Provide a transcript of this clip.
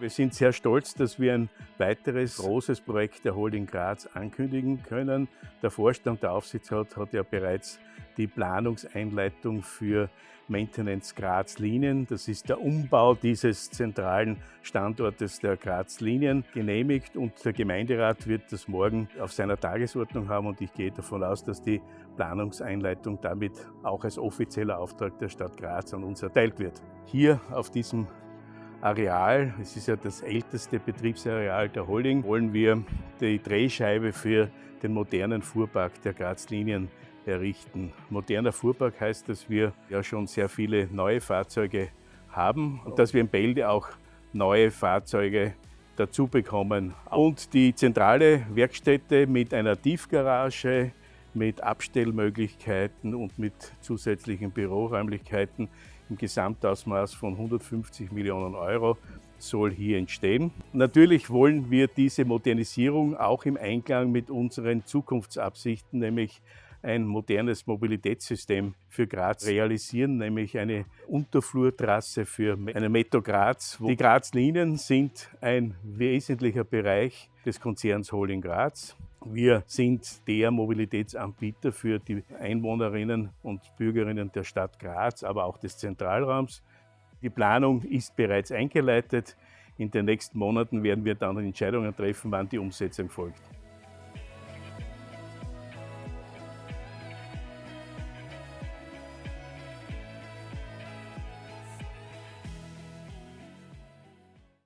Wir sind sehr stolz, dass wir ein weiteres großes Projekt der Holding Graz ankündigen können. Der Vorstand der Aufsichtsrat hat ja bereits die Planungseinleitung für Maintenance Graz Linien, das ist der Umbau dieses zentralen Standortes der Graz Linien, genehmigt und der Gemeinderat wird das morgen auf seiner Tagesordnung haben und ich gehe davon aus, dass die Planungseinleitung damit auch als offizieller Auftrag der Stadt Graz an uns erteilt wird. Hier auf diesem Areal, es ist ja das älteste Betriebsareal der Holding, wollen wir die Drehscheibe für den modernen Fuhrpark der Graz-Linien errichten. Moderner Fuhrpark heißt, dass wir ja schon sehr viele neue Fahrzeuge haben und dass wir in Bälde auch neue Fahrzeuge dazu bekommen. Und die zentrale Werkstätte mit einer Tiefgarage, mit Abstellmöglichkeiten und mit zusätzlichen Büroräumlichkeiten im Gesamtausmaß von 150 Millionen Euro soll hier entstehen. Natürlich wollen wir diese Modernisierung auch im Einklang mit unseren Zukunftsabsichten, nämlich ein modernes Mobilitätssystem für Graz realisieren, nämlich eine Unterflurtrasse für eine Metro Graz. Die Graz-Linien sind ein wesentlicher Bereich des Konzerns Holding Graz. Wir sind der Mobilitätsanbieter für die Einwohnerinnen und Bürgerinnen der Stadt Graz, aber auch des Zentralraums. Die Planung ist bereits eingeleitet. In den nächsten Monaten werden wir dann Entscheidungen treffen, wann die Umsetzung folgt.